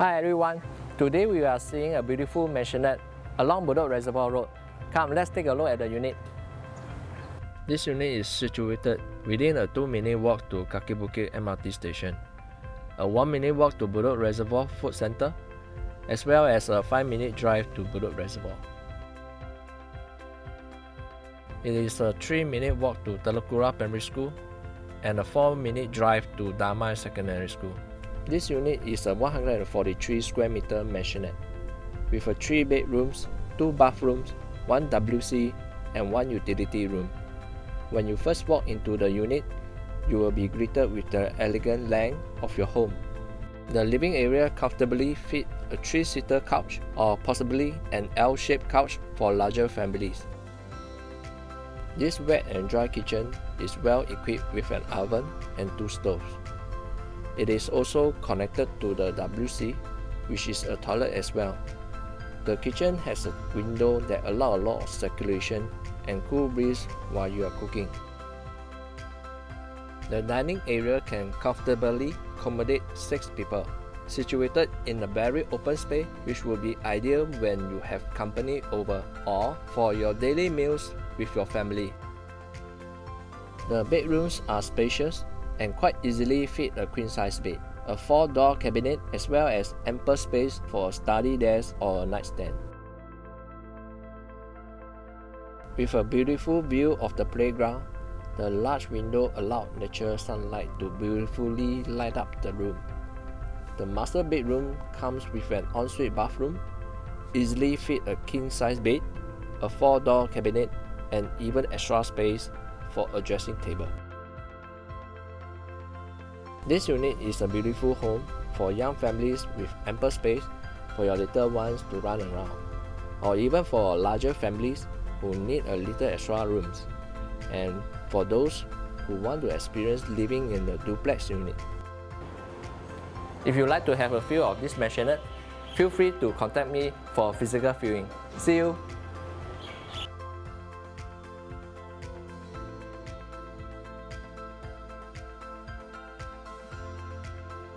Hi everyone, today we are seeing a beautiful mansionette along Bedok Reservoir Road. Come, let's take a look at the unit. This unit is situated within a 2 minute walk to Kaki Bukit MRT station, a 1 minute walk to Bedok Reservoir Food Center, as well as a 5 minute drive to Bedok Reservoir. It is a 3 minute walk to Telok Kurau Primary School and a 4 minute drive to Damai Secondary School. This unit is a 143 square meter mansionette with a 3 bedrooms, 2 bathrooms, 1 WC and 1 utility room. When you first walk into the unit, you will be greeted with the elegant length of your home. The living area comfortably fit a 3-seater couch or possibly an L-shaped couch for larger families. This wet and dry kitchen is well equipped with an oven and two stoves. It is also connected to the WC, which is a toilet as well. The kitchen has a window that allow a lot of circulation and cool breeze while you are cooking. The dining area can comfortably accommodate 6 people, situated in a very open space which will be ideal when you have company over or for your daily meals with your family. The bedrooms are spacious and quite easily fit a queen-size bed, a four-door cabinet as well as ample space for a study desk or a nightstand. With a beautiful view of the playground, the large window allowed natural sunlight to beautifully light up the room. The master bedroom comes with an ensuite bathroom, easily fit a king-size bed, a four-door cabinet, and even extra space for a dressing table. This unit is a beautiful home for young families with ample space for your little ones to run around, or even for larger families who need a little extra rooms, and for those who want to experience living in the duplex unit. If you'd like to have a feel of this mansionette, feel free to contact me for a physical viewing. See you!